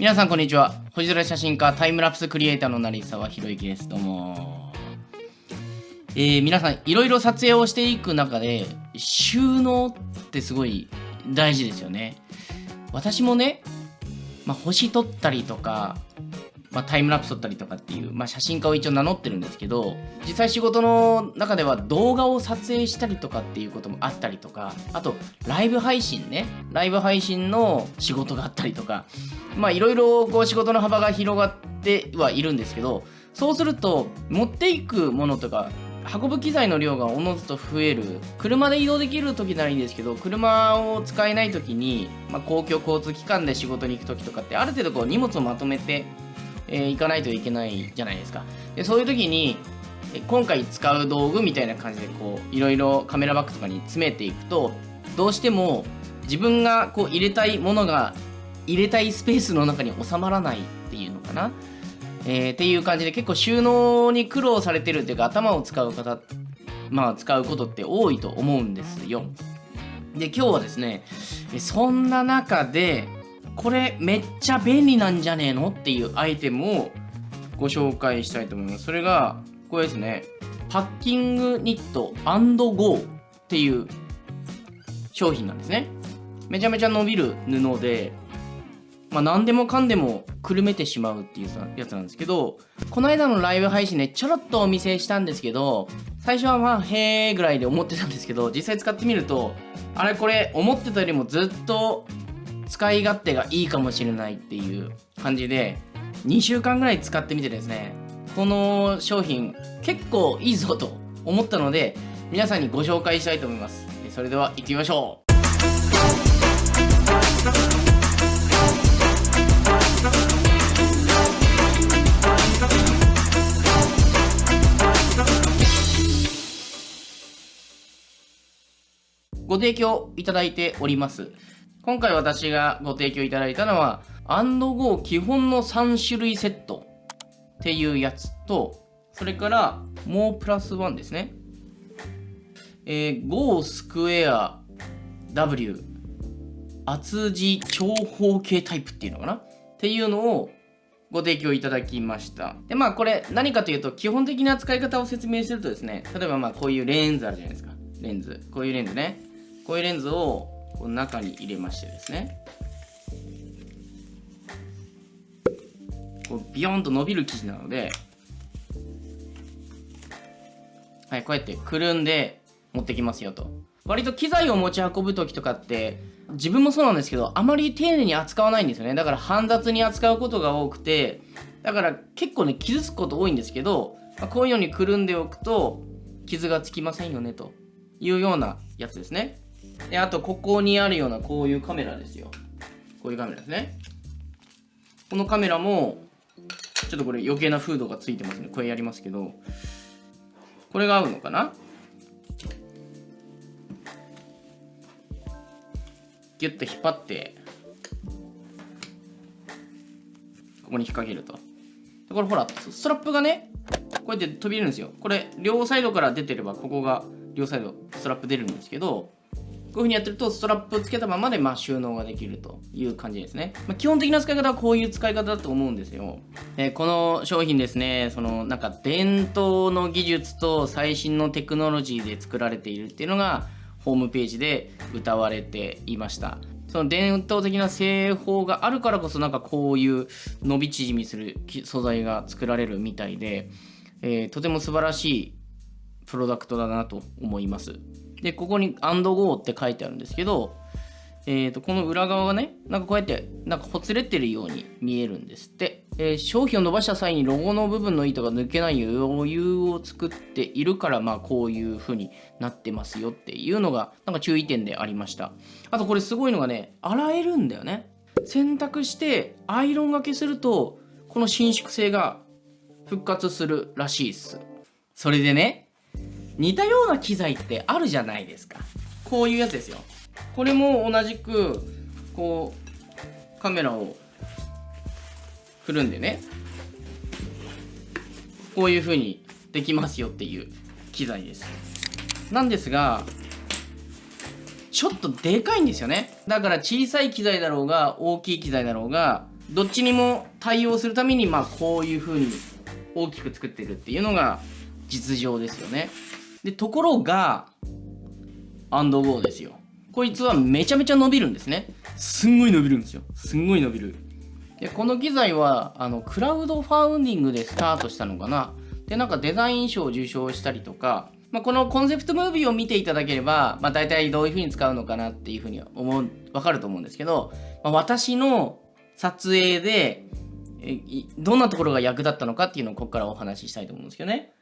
皆さんこんにちは。星空写真家タイムラプスクリエイターの成沢宏之です。どうも。えー、皆さんいろいろ撮影をしていく中で収納ってすごい大事ですよね。私もね、まあ、星撮ったりとかまあ、タイムラプス撮ったりとかっていう、まあ、写真家を一応名乗ってるんですけど実際仕事の中では動画を撮影したりとかっていうこともあったりとかあとライブ配信ね。ライブ配信の仕事があったりとか。まあいろいろこう仕事の幅が広がってはいるんですけどそうすると持っていくものとか運ぶ機材の量がおのずと増える車で移動できる時ならいいんですけど車を使えない時に、まあ、公共交通機関で仕事に行く時とかってある程度こう荷物をまとめてえー、行かないといけないじゃないですか。でそういう時に今回使う道具みたいな感じでこういろいろカメラバッグとかに詰めていくとどうしても自分がこう入れたいものが入れたいスペースの中に収まらないっていうのかな、えー、っていう感じで結構収納に苦労されてるっていうか頭を使う方まあ使うことって多いと思うんですよ。で今日はですねそんな中でこれめっちゃ便利なんじゃねえのっていうアイテムをご紹介したいと思います。それが、これですね。パッキングニット &GO っていう商品なんですね。めちゃめちゃ伸びる布で、まあ、何でもかんでもくるめてしまうっていうやつなんですけど、この間のライブ配信でちょろっとお見せしたんですけど、最初はまあ、へーぐらいで思ってたんですけど、実際使ってみると、あれこれ思ってたよりもずっと使い勝手がいいかもしれないっていう感じで2週間ぐらい使ってみてですねこの商品結構いいぞと思ったので皆さんにご紹介したいと思います。それでは行ってみましょう。ご提供いただいております。今回私がご提供いただいたのは、アンドゴー基本の3種類セットっていうやつと、それから、もうプラス1ですね。えー、Go スクエア W 厚字長方形タイプっていうのかな？っていうのをご提供いただきました。で、まあこれ何かというと基本的な使い方を説明するとですね、例えばまあこういうレンズあるじゃないですか。レンズ。こういうレンズね。こういうレンズをこの中に入れましてですね。こうビヨンと伸びる生地なのではいこうやってくるんで持ってきますよと。割と機材を持ち運ぶ時とかって自分もそうなんですけどあまり丁寧に扱わないんですよね。だから煩雑に扱うことが多くてだから結構ね傷つくこと多いんですけど、まあ、こういうのにくるんでおくと傷がつきませんよねというようなやつですね。で、あと、ここにあるようなこういうカメラですよ。こういうカメラですね。このカメラも、ちょっとこれ余計なフードがついてますね。これやりますけど、これが合うのかな？ギュッと引っ張って、ここに引っ掛けると。これほら、ストラップがね、こうやって飛びるんですよ。これ、両サイドから出てれば、ここが両サイドストラップ出るんですけど、こういう風にやってるとストラップをつけたままでま収納ができるという感じですね。まあ、基本的な使い方はこういう使い方だと思うんですよ。でこの商品ですね、そのなんか伝統の技術と最新のテクノロジーで作られているっていうのがホームページで歌われていました。その伝統的な製法があるからこそなんかこういう伸び縮みする素材が作られるみたいで、えー、とても素晴らしいプロダクトだなと思います。で、ここに &go って書いてあるんですけど、えー、とこの裏側がね、なんかこうやって、なんかほつれてるように見えるんですって。えー、商品を伸ばした際にロゴの部分の糸が抜けない余裕を作っているから、まあこういう風になってますよっていうのが、なんか注意点でありました。あとこれすごいのがね、洗えるんだよね。洗濯してアイロンがけすると、この伸縮性が復活するらしいっす。それでね、似たような機材ってあるじゃないですか。こういうやつですよ。これも同じくこうカメラを振るんでね。こういう風にできますよっていう機材です。なんですがちょっとでかいんですよね。だから小さい機材だろうが大きい機材だろうがどっちにも対応するためにまあこういう風に大きく作ってるっていうのが実情ですよね。でところがアンドゴーですよ。こいつはめちゃめちゃ伸びるんですね。すんごい伸びるんですよ。すんごい伸びる。でこの機材はあのクラウドファウンディングでスタートしたのかな。でなんかデザイン賞を受賞したりとか、まあ、このコンセプトムービーを見ていただければ、まあ、大体どういう風に使うのかなっていう風に思う分かると思うんですけど、まあ、私の撮影でどんなところが役立ったのかっていうのをここからお話ししたいと思うんですけどね。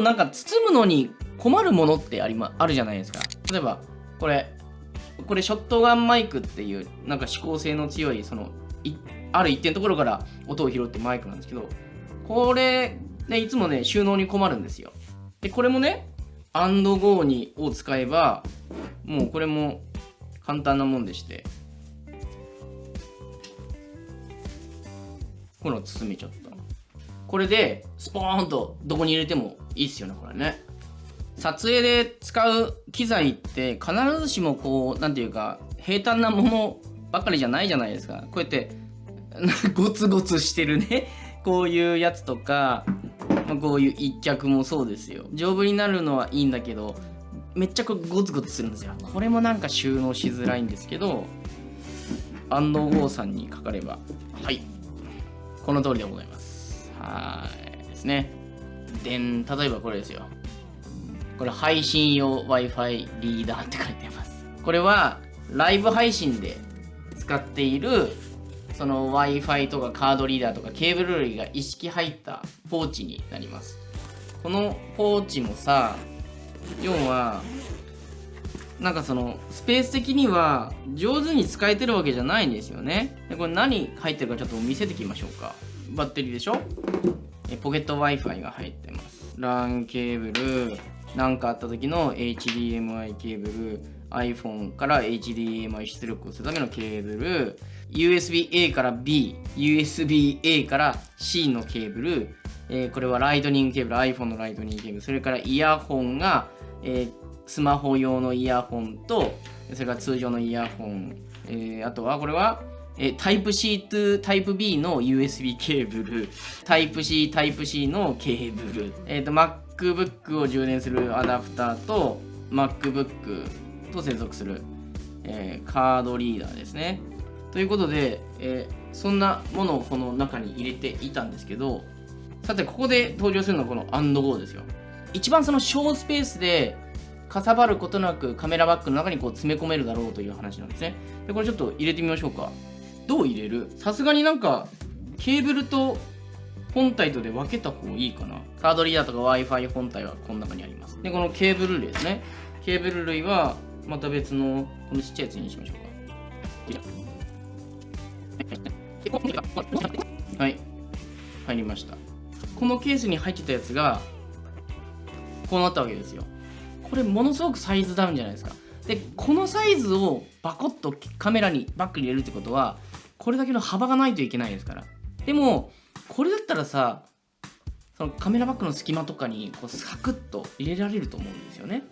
構なんか包むのに困るものってあり、ま、あるじゃないですか。例えばこれこれショットガンマイクっていうなんか指向性の強いそのある一定のところから音を拾ってマイクなんですけどこれねいつもね収納に困るんですよ。でこれもねアンドゴーにを使えばもうこれも簡単なもんでしてこの包めちゃったこれでスポーンとどこに入れてもいいっすよねこれね。撮影で使う機材って必ずしもこう何て言うか平坦なものばかりじゃないじゃないですか。こうやってゴツゴツしてるね。こういうやつとか、ま、こういう一脚もそうですよ。丈夫になるのはいいんだけどめっちゃこうゴツゴツするんですよ。これもなんか収納しづらいんですけど安藤剛さんにかかれば。はい。この通りでございます。はいですねで例えばこれですよこれ配信用 Wi-Fi リーダーって書いてあります。これはライブ配信で使っているその Wi-Fi とかカードリーダーとかケーブル類が一式入ったポーチになります。このポーチもさ、要は、なんかそのスペース的には上手に使えてるわけじゃないんですよね。でこれ何入ってるかちょっと見せてきましょうか。バッテリーでしょ？ポケット Wi-Fi が入ってます。LAN ケーブル、何かあった時の HDMI ケーブル iPhone から HDMI 出力をするためのケーブル USB-A から B USB-A から C のケーブル、えー、これはライトニングケーブル iPhone のライトニングケーブルそれからイヤホンが、えー、スマホ用のイヤホンとそれから通常のイヤホン、えー、あとはこれはえタイプ C とタイプ B の USB ケーブル、タイプ C、タイプ C のケーブル、えっ、ー、と、MacBook を充電するアダプターと MacBook と接続する、えー、カードリーダーですね。ということで、えー、そんなものをこの中に入れていたんですけど、さて、ここで登場するのはこの &GO ですよ。一番その小スペースでかさばることなくカメラバッグの中にこう詰め込めるだろうという話なんですね。で、これちょっと入れてみましょうか。どう入れる？さすがになんかケーブルと本体とで分けた方がいいかな。カードリーダーとか Wi-Fi 本体はこの中にあります。で、このケーブル類ですね。ケーブル類はまた別のこのちっちゃいやつにしましょうか。はい。入りました。このケースに入ってたやつがこうなったわけですよ。これものすごくサイズダウンじゃないですか。で、このサイズをバコッとカメラにバックに入れるってことは、これだけの幅がないといけないですから。でも、これだったらさそのカメラバッグの隙間とかにこうサクッと入れられると思うんですよね。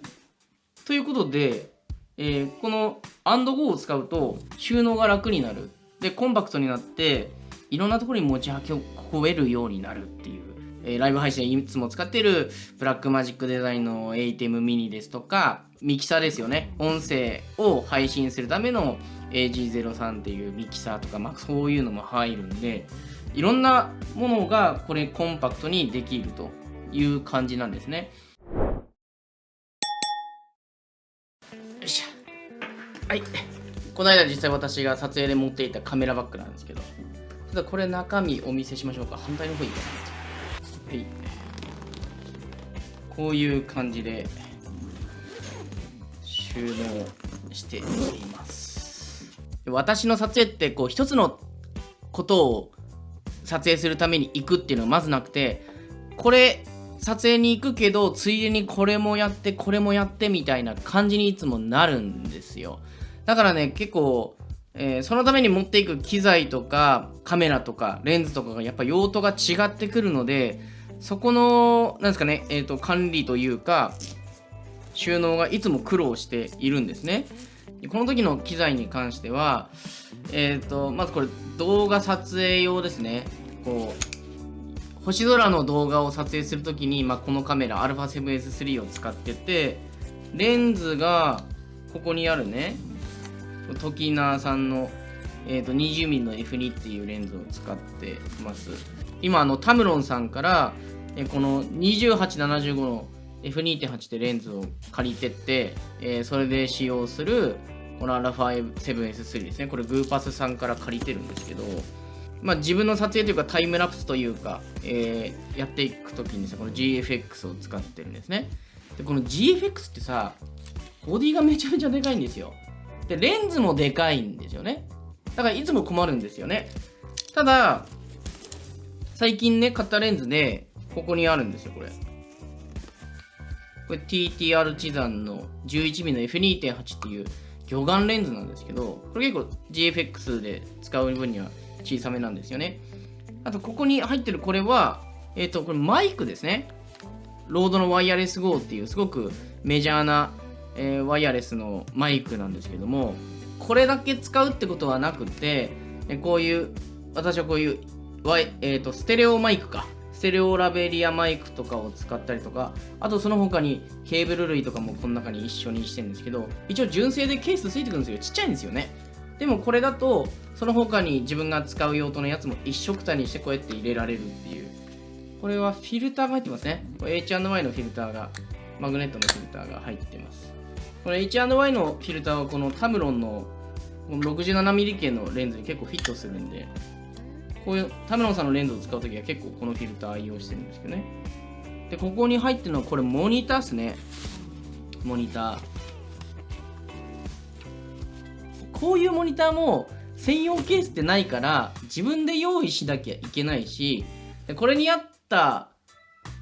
ということで、えー、この &GO を使うと収納が楽になる。で、コンパクトになって、いろんなところに持ち運べるようになるっていう。えー、ライブ配信でいつも使ってるブラックマジックデザインの ATEM ミニですとか、ミキサーですよね。音声を配信するための AG03 っていうミキサーとか、まあ、そういうのも入るんで、いろんなものがこれコンパクトにできるという感じなんですね。よいしょ。はい。この間実際私が撮影で持っていたカメラバッグなんですけど、ちょっとこれ中身お見せしましょうか。反対の方いいかな。はい。こういう感じで収納しています。私の撮影ってこう一つのことを撮影するために行くっていうのはまずなくてこれ撮影に行くけどついでにこれもやってこれもやってみたいな感じにいつもなるんですよだからね結構、えー、そのために持っていく機材とかカメラとかレンズとかがやっぱ用途が違ってくるのでそこのなんですかね、えーと、管理というか収納がいつも苦労しているんですね。この時の機材に関しては、えーと、まずこれ動画撮影用ですね。こう星空の動画を撮影するときに、まあ、このカメラ α7S3 を使っててレンズがここにあるねトキナーさんの、えーと、20mm の F2 っていうレンズを使ってます。今あのタムロンさんから、えこの2875の F2.8 ってレンズを借りてって、えー、それで使用するこの α7S3 ですね。これグーパスさんから借りてるんですけどまあ、自分の撮影というかタイムラプスというか、えー、やっていくときにさこの GFX を使ってるんですね。でこの GFX ってさボディがめちゃめちゃでかいんですよ。でレンズもでかいんですよね。だからいつも困るんですよね。ただ最近ね買ったレンズでここにあるんですよこれ。これ TTR チザンの 11mm の F2.8 っていう魚眼レンズなんですけど、これ結構 GFX で使う分には小さめなんですよね。あと、ここに入ってるこれは、えっ、ー、と、これマイクですね。ロードのワイヤレス GO っていうすごくメジャーな、えー、ワイヤレスのマイクなんですけども、これだけ使うってことはなくて、こういう、私はこういう、えーとステレオマイクか。ステレオラベリアマイクとかを使ったりとか、あとその他にケーブル類とかもこの中に一緒にしてるんですけど、一応純正でケースついてくるんですよ。ちっちゃいんですよね。でもこれだと、その他に自分が使う用途のやつも一色たにしてこうやって入れられるっていう。これはフィルターが入ってますね。H&Y のフィルターが、マグネットのフィルターが入ってます。これ H&Y のフィルターはこのタムロンの 67mm 系のレンズに結構フィットするんで、こういう田村さんのレンズを使うときは結構このフィルター愛用してるんですけどね。で、ここに入ってるのはこれモニターっすね。モニター。こういうモニターも専用ケースってないから自分で用意しなきゃいけないし、でこれに合った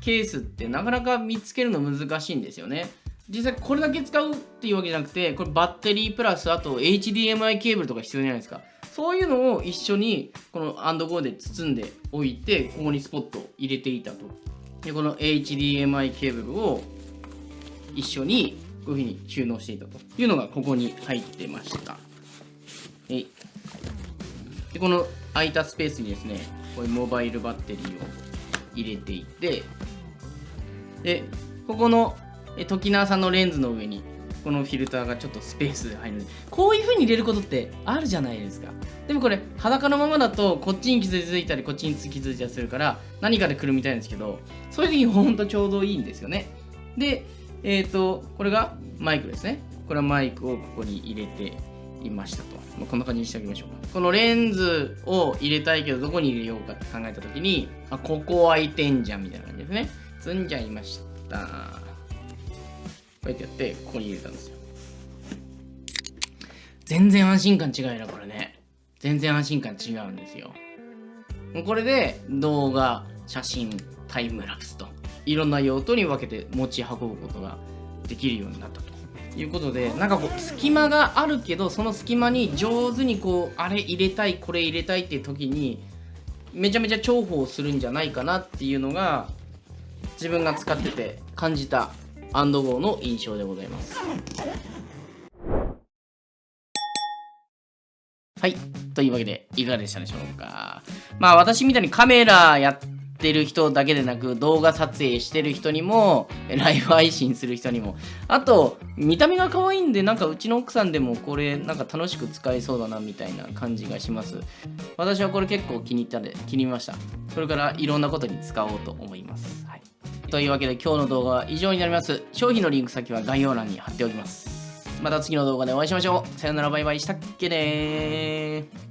ケースってなかなか見つけるの難しいんですよね。実際これだけ使うっていうわけじゃなくて、これバッテリープラスあと HDMI ケーブルとか必要じゃないですか。そういうのを一緒にこのアンドゴーで包んでおいてここにスポットを入れていたと。でこの HDMI ケーブルを一緒にこういうふうに収納していたというのがここに入ってました。でこの空いたスペースにですねこういうモバイルバッテリーを入れていてでここの時縄さんのレンズの上にこのフィルターがちょっとスペースで入るこういう風に入れることってあるじゃないですか。でもこれ裸のままだとこっちに傷ついたりこっちに傷ついたりするから何かでくるみたいんですけどそういう時にほんとちょうどいいんですよね。でえっ、ー、とこれがマイクですね。これはマイクをここに入れていましたと、まあ、こんな感じにしておきましょう。このレンズを入れたいけどどこに入れようかって考えた時にあここ空いてんじゃんみたいな感じですね。積んじゃいました。こうやってやってここに入れたんですよ。全然安心感違うなこれね。全然安心感違うんですよ。これで動画写真タイムラプスといろんな用途に分けて持ち運ぶことができるようになったと。いうことでなんかこう隙間があるけどその隙間に上手にこうあれ入れたいこれ入れたいっていう時にめちゃめちゃ重宝するんじゃないかなっていうのが自分が使ってて感じたアンドゴーの印象でございます。はい。というわけで、いかがでしたでしょうか。まあ、私みたいにカメラやってる人だけでなく、動画撮影してる人にも、ライブ配信する人にも、あと、見た目が可愛いんで、なんかうちの奥さんでもこれ、なんか楽しく使えそうだな、みたいな感じがします。私はこれ結構気に入ったで、気に入りました。これからいろんなことに使おうと思います。はい。というわけで今日の動画は以上になります。商品のリンク先は概要欄に貼っておきます。また次の動画でお会いしましょう。さよならバイバイしたっけね